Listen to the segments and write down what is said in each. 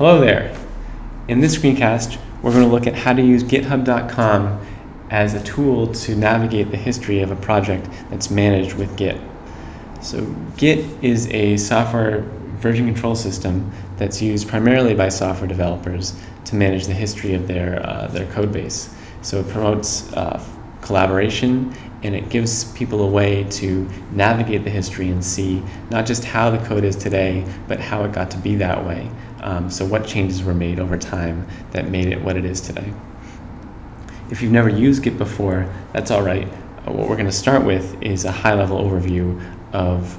Hello there. In this screencast, we're going to look at how to use github.com as a tool to navigate the history of a project that's managed with Git. So Git is a software version control system that's used primarily by software developers to manage the history of their, uh, their code base. So it promotes uh, collaboration and it gives people a way to navigate the history and see not just how the code is today, but how it got to be that way. Um, so what changes were made over time that made it what it is today. If you've never used Git before, that's all right. Uh, what we're going to start with is a high-level overview of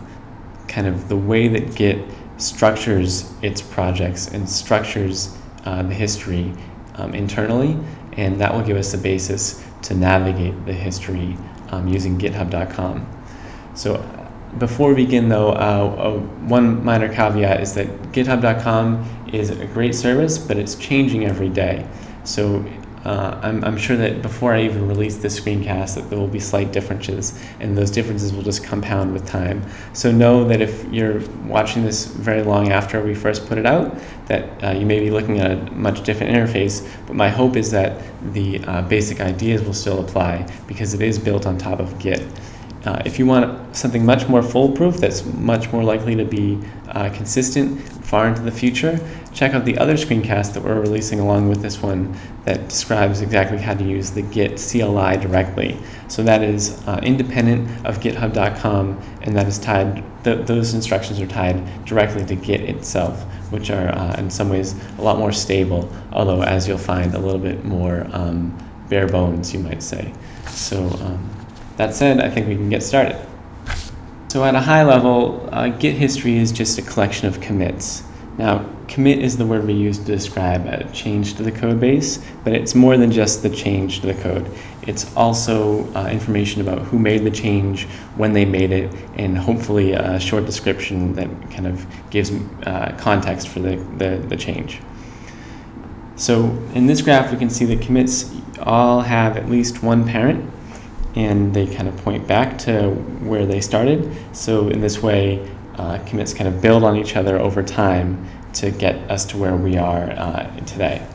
kind of the way that Git structures its projects and structures uh, the history um, internally, and that will give us a basis to navigate the history um, using github.com. So before we begin though, uh, uh, one minor caveat is that github.com is a great service, but it's changing every day. So uh, I'm, I'm, sure that before I even release this screencast that there will be slight differences and those differences will just compound with time. So know that if you're watching this very long after we first put it out, that uh, you may be looking at a much different interface, but my hope is that the uh, basic ideas will still apply because it is built on top of Git. Uh, if you want something much more foolproof that's much more likely to be uh, consistent far into the future, check out the other screencast that we're releasing along with this one that describes exactly how to use the Git CLI directly. So that is uh, independent of github.com and that is tied, th those instructions are tied directly to Git itself, which are uh, in some ways a lot more stable, although as you'll find a little bit more um, bare bones, you might say. So. Um, that said, I think we can get started. So at a high level, uh, Git history is just a collection of commits. Now, commit is the word we use to describe a change to the code base, but it's more than just the change to the code. It's also uh, information about who made the change, when they made it, and hopefully a short description that kind of gives uh, context for the, the, the change. So in this graph, we can see that commits all have at least one parent, and they kind of point back to where they started. So in this way, uh, commits kind of build on each other over time to get us to where we are uh, today.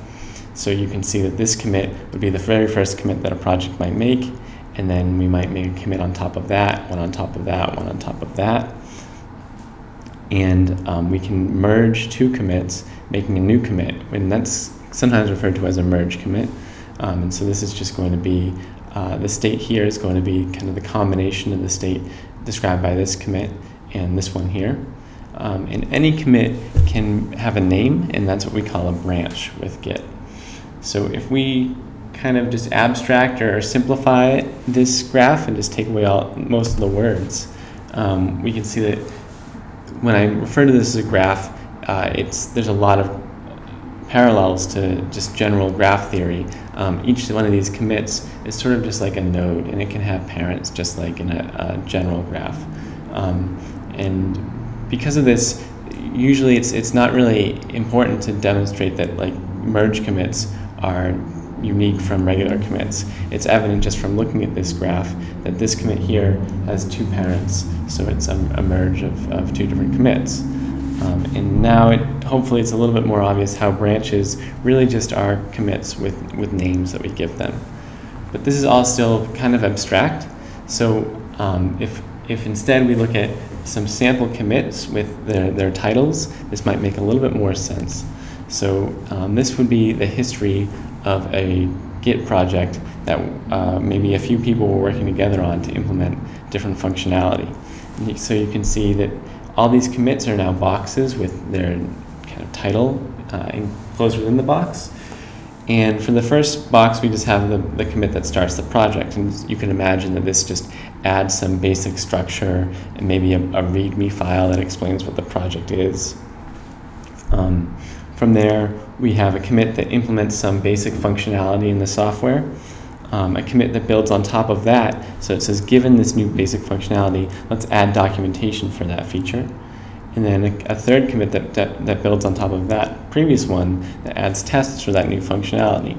So you can see that this commit would be the very first commit that a project might make, and then we might make a commit on top of that, one on top of that, one on top of that. And um, we can merge two commits, making a new commit, and that's sometimes referred to as a merge commit. Um, and so this is just going to be uh, the state here is going to be kind of the combination of the state described by this commit and this one here. Um, and any commit can have a name, and that's what we call a branch with Git. So if we kind of just abstract or simplify this graph and just take away all most of the words, um, we can see that when I refer to this as a graph, uh, it's there's a lot of parallels to just general graph theory. Um, each one of these commits is sort of just like a node, and it can have parents just like in a, a general graph. Um, and because of this, usually it's, it's not really important to demonstrate that like merge commits are unique from regular commits. It's evident just from looking at this graph that this commit here has two parents, so it's a, a merge of, of two different commits. Um, and now it, hopefully it's a little bit more obvious how branches really just are commits with, with names that we give them. But this is all still kind of abstract. So um, if, if instead we look at some sample commits with their, their titles, this might make a little bit more sense. So um, this would be the history of a Git project that uh, maybe a few people were working together on to implement different functionality. So you can see that all these commits are now boxes with their kind of title uh, enclosed within the box. And for the first box, we just have the, the commit that starts the project. And you can imagine that this just adds some basic structure and maybe a, a README file that explains what the project is. Um, from there, we have a commit that implements some basic functionality in the software um, a commit that builds on top of that. So it says, given this new basic functionality, let's add documentation for that feature. And then a, a third commit that, that, that, builds on top of that previous one that adds tests for that new functionality.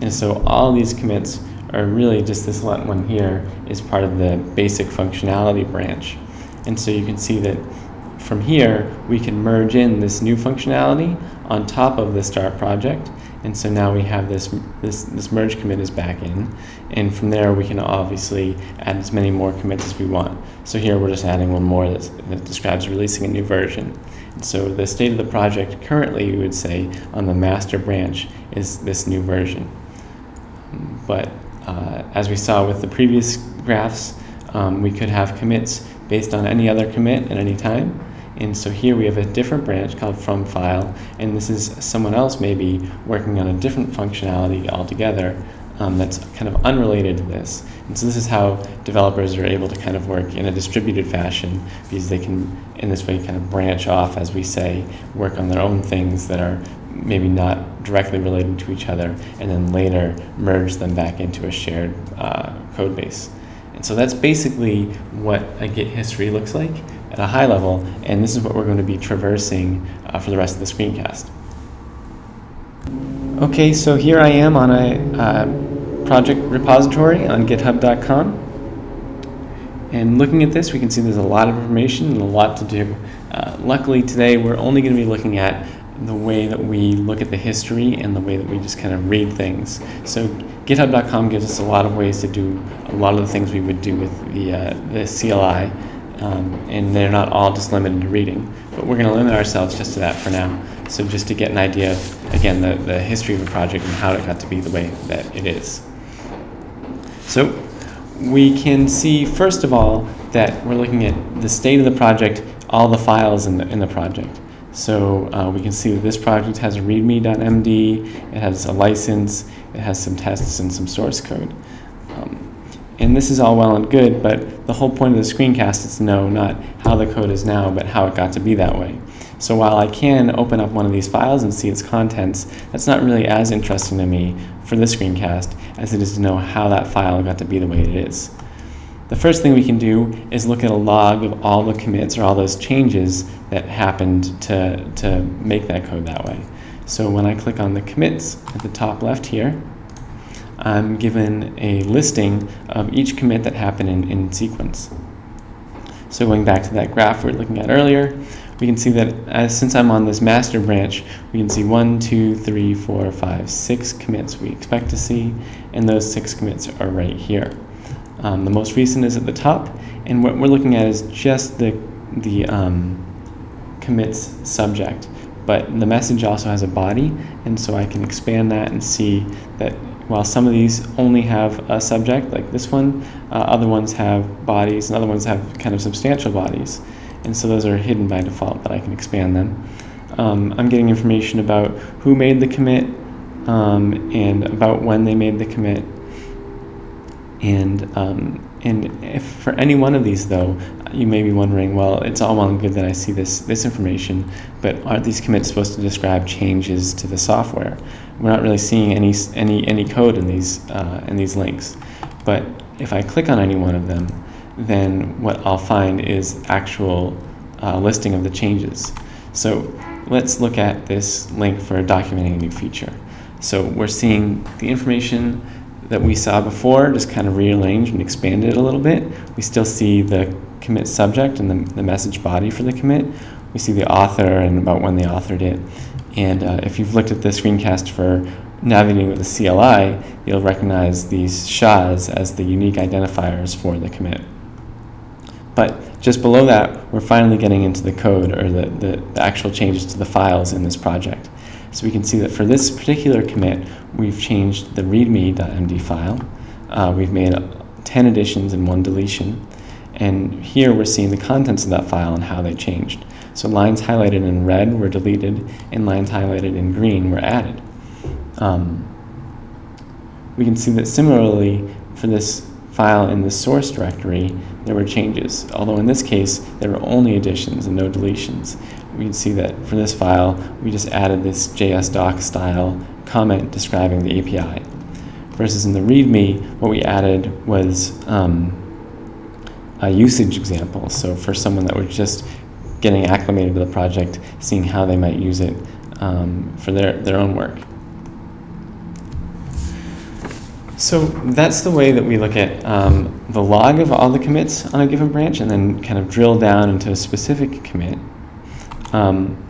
And so all these commits are really just this one here is part of the basic functionality branch. And so you can see that from here, we can merge in this new functionality on top of the start project. And so now we have this, this, this merge commit is back in. And from there, we can obviously add as many more commits as we want. So here we're just adding one more that describes releasing a new version. And so the state of the project currently, we would say, on the master branch is this new version. But uh, as we saw with the previous graphs, um, we could have commits based on any other commit at any time. And so here we have a different branch called from file, and this is someone else maybe working on a different functionality altogether um, that's kind of unrelated to this. And so this is how developers are able to kind of work in a distributed fashion because they can, in this way, kind of branch off, as we say, work on their own things that are maybe not directly related to each other, and then later merge them back into a shared uh, code base. And so that's basically what a Git history looks like at a high level, and this is what we're going to be traversing uh, for the rest of the screencast. Okay, so here I am on a uh, project repository on github.com. And looking at this, we can see there's a lot of information and a lot to do. Uh, luckily today, we're only going to be looking at the way that we look at the history and the way that we just kind of read things. So github.com gives us a lot of ways to do a lot of the things we would do with the, uh, the CLI um, and they're not all just limited to reading. But we're going to limit ourselves just to that for now. So just to get an idea of, again, the, the history of a project and how it got to be the way that it is. So we can see, first of all, that we're looking at the state of the project, all the files in the, in the project. So uh, we can see that this project has a readme.md, it has a license, it has some tests and some source code. And this is all well and good, but the whole point of the screencast is to know not how the code is now, but how it got to be that way. So while I can open up one of these files and see its contents, that's not really as interesting to me for this screencast as it is to know how that file got to be the way it is. The first thing we can do is look at a log of all the commits or all those changes that happened to, to make that code that way. So when I click on the commits at the top left here, I'm given a listing of each commit that happened in, in sequence. So going back to that graph we were looking at earlier, we can see that as, since I'm on this master branch, we can see one, two, three, four, five, six commits we expect to see, and those six commits are right here. Um, the most recent is at the top, and what we're looking at is just the, the um, commits subject. But the message also has a body, and so I can expand that and see that while some of these only have a subject, like this one, uh, other ones have bodies, and other ones have kind of substantial bodies. And so those are hidden by default, but I can expand them. Um, I'm getting information about who made the commit um, and about when they made the commit. And, um, and for any one of these, though, you may be wondering, well, it's all well and good that I see this, this information, but aren't these commits supposed to describe changes to the software? we're not really seeing any, any, any code in these, uh, in these links. But if I click on any one of them, then what I'll find is actual uh, listing of the changes. So let's look at this link for documenting a new feature. So we're seeing the information that we saw before just kind of rearranged and expanded a little bit. We still see the commit subject and the, the message body for the commit. We see the author and about when they authored it. And uh, if you've looked at the screencast for navigating with the CLI, you'll recognize these SHAs as the unique identifiers for the commit. But just below that, we're finally getting into the code or the, the, the actual changes to the files in this project. So we can see that for this particular commit, we've changed the readme.md file. Uh, we've made 10 additions and one deletion. And here we're seeing the contents of that file and how they changed. So lines highlighted in red were deleted and lines highlighted in green were added. Um, we can see that similarly for this file in the source directory, there were changes. Although in this case, there were only additions and no deletions. We can see that for this file, we just added this JSDoc style comment describing the API. Versus in the README, what we added was um, a usage example. So for someone that was just getting acclimated to the project, seeing how they might use it um, for their, their own work. So that's the way that we look at um, the log of all the commits on a given branch and then kind of drill down into a specific commit. Um,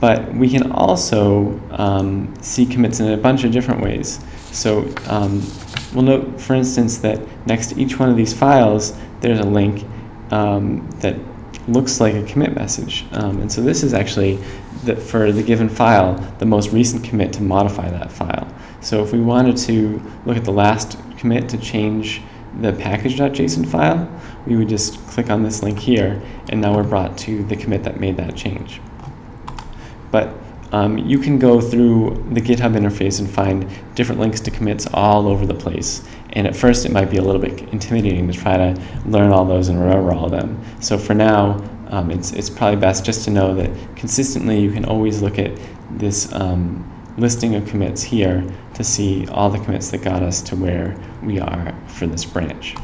but we can also um, see commits in a bunch of different ways. So um, we'll note, for instance, that next to each one of these files, there's a link um, that looks like a commit message. Um, and so this is actually, the, for the given file, the most recent commit to modify that file. So if we wanted to look at the last commit to change the package.json file, we would just click on this link here, and now we're brought to the commit that made that change. But um, you can go through the GitHub interface and find different links to commits all over the place. And at first it might be a little bit intimidating to try to learn all those and remember all of them. So for now, um, it's, it's probably best just to know that consistently you can always look at this um, listing of commits here to see all the commits that got us to where we are for this branch.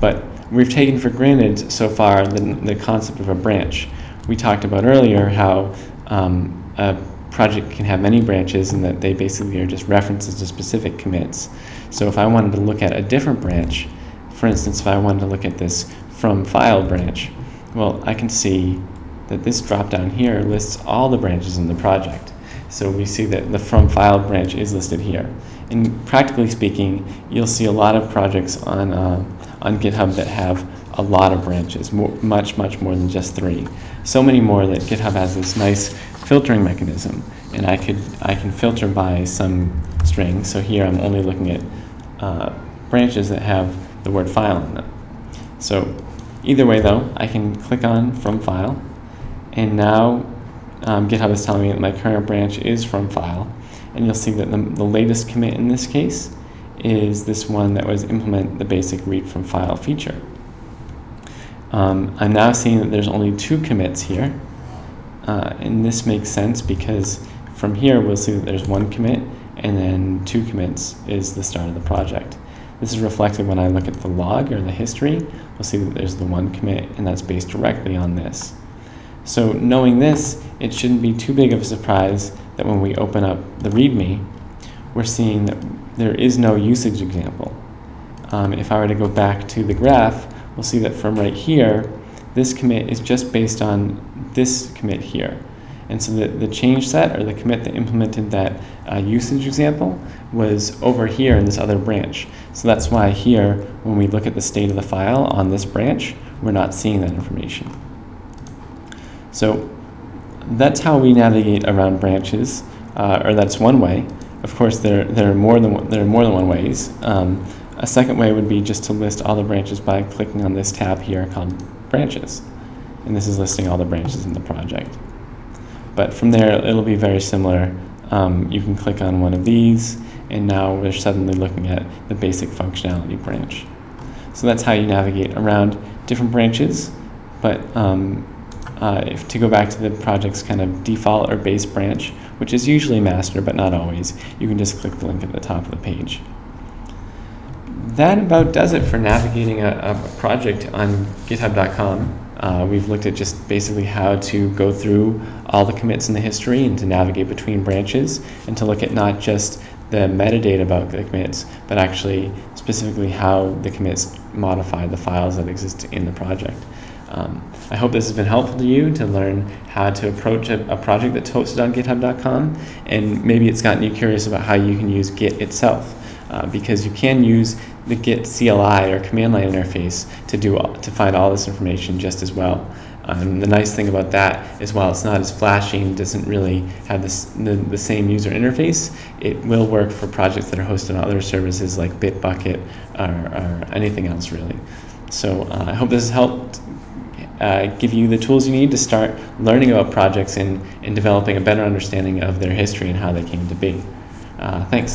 But we've taken for granted so far the, the concept of a branch. We talked about earlier how um, a project can have many branches and that they basically are just references to specific commits. So if I wanted to look at a different branch, for instance, if I wanted to look at this from file branch, well, I can see that this drop down here lists all the branches in the project. So we see that the from file branch is listed here. And practically speaking, you'll see a lot of projects on, uh, on GitHub that have a lot of branches, more, much, much more than just three. So many more that GitHub has this nice filtering mechanism. And I, could, I can filter by some string. So here I'm only looking at uh, branches that have the word file in them. So either way though, I can click on from file. And now um, GitHub is telling me that my current branch is from file. And you'll see that the, the latest commit in this case is this one that was implement the basic read from file feature. Um, I'm now seeing that there's only two commits here. Uh, and this makes sense because from here we'll see that there's one commit and then two commits is the start of the project. This is reflected when I look at the log or the history. We'll see that there's the one commit and that's based directly on this. So knowing this, it shouldn't be too big of a surprise that when we open up the README, we're seeing that there is no usage example. Um, if I were to go back to the graph, we'll see that from right here, this commit is just based on this commit here. And so the, the change set, or the commit that implemented that uh, usage example, was over here in this other branch. So that's why here, when we look at the state of the file on this branch, we're not seeing that information. So that's how we navigate around branches, uh, or that's one way. Of course, there, there, are, more than one, there are more than one ways. Um, a second way would be just to list all the branches by clicking on this tab here called Branches. And this is listing all the branches in the project. But from there, it'll be very similar. Um, you can click on one of these, and now we're suddenly looking at the basic functionality branch. So that's how you navigate around different branches. But um, uh, if to go back to the project's kind of default or base branch, which is usually master but not always, you can just click the link at the top of the page. That about does it for navigating a, a project on github.com. Uh, we've looked at just basically how to go through all the commits in the history and to navigate between branches and to look at not just the metadata about the commits, but actually specifically how the commits modify the files that exist in the project. Um, I hope this has been helpful to you to learn how to approach a, a, project that's hosted on github.com and maybe it's gotten you curious about how you can use Git itself uh, because you can use the Git CLI or command line interface to, do, to find all this information just as well. Um, the nice thing about that is while it's not as flashy and doesn't really have this, the, the same user interface, it will work for projects that are hosted on other services like Bitbucket or, or anything else really. So uh, I hope this has helped uh, give you the tools you need to start learning about projects and, and developing a better understanding of their history and how they came to be. Uh, thanks.